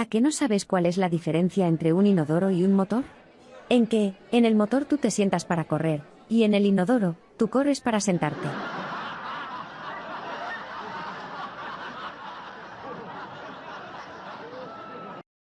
¿A qué no sabes cuál es la diferencia entre un inodoro y un motor? En que, en el motor tú te sientas para correr, y en el inodoro, tú corres para sentarte.